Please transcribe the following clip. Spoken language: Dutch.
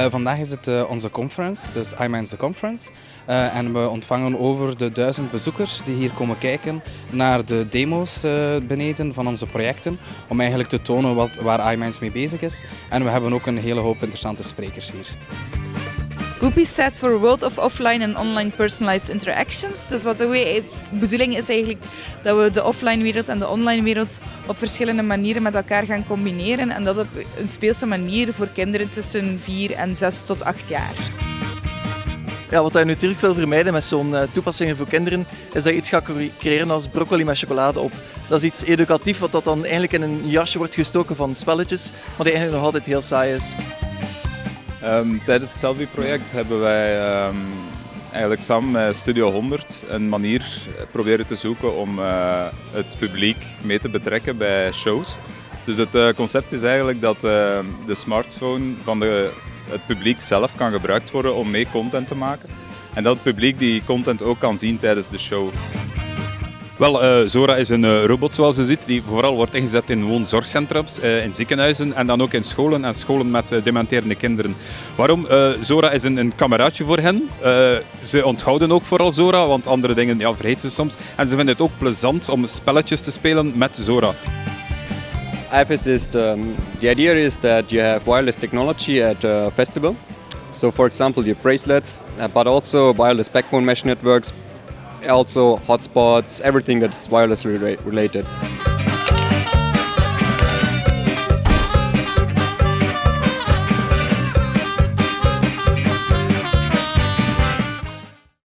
Uh, vandaag is het uh, onze conference, dus iMinds the Conference. Uh, en we ontvangen over de duizend bezoekers die hier komen kijken naar de demo's beneden van onze projecten. Om eigenlijk te tonen wat, waar iMinds mee bezig is. En we hebben ook een hele hoop interessante sprekers hier. WOOPI staat voor World of Offline and Online Personalized Interactions. Dus wat de bedoeling is eigenlijk dat we de offline wereld en de online wereld op verschillende manieren met elkaar gaan combineren. En dat op een speelse manier voor kinderen tussen 4 en 6 tot 8 jaar. Ja, wat hij natuurlijk wil vermijden met zo'n uh, toepassingen voor kinderen, is dat je iets gaat creëren als broccoli met chocolade op. Dat is iets educatief wat dat dan eigenlijk in een jasje wordt gestoken van spelletjes, maar die eigenlijk nog altijd heel saai is. Um, tijdens het Selfie-project hebben wij um, eigenlijk samen met Studio 100 een manier proberen te zoeken om uh, het publiek mee te betrekken bij shows. Dus het uh, concept is eigenlijk dat uh, de smartphone van de, het publiek zelf kan gebruikt worden om mee content te maken. En dat het publiek die content ook kan zien tijdens de show. Wel, uh, Zora is een uh, robot zoals u ziet, die vooral wordt ingezet in woonzorgcentrums, uh, in ziekenhuizen en dan ook in scholen en scholen met dementerende kinderen. Waarom? Zora is een, een kameraadje voor hen. ze onthouden ook vooral Zora, want andere dingen ja, vergeten ze soms. En ze vinden het ook plezant om spelletjes te spelen met Zora. IFS is the, the idea is that you have wireless technology at a festival. So for example, your bracelets, but also wireless backbone mesh networks, also hotspots, everything that's wireless related.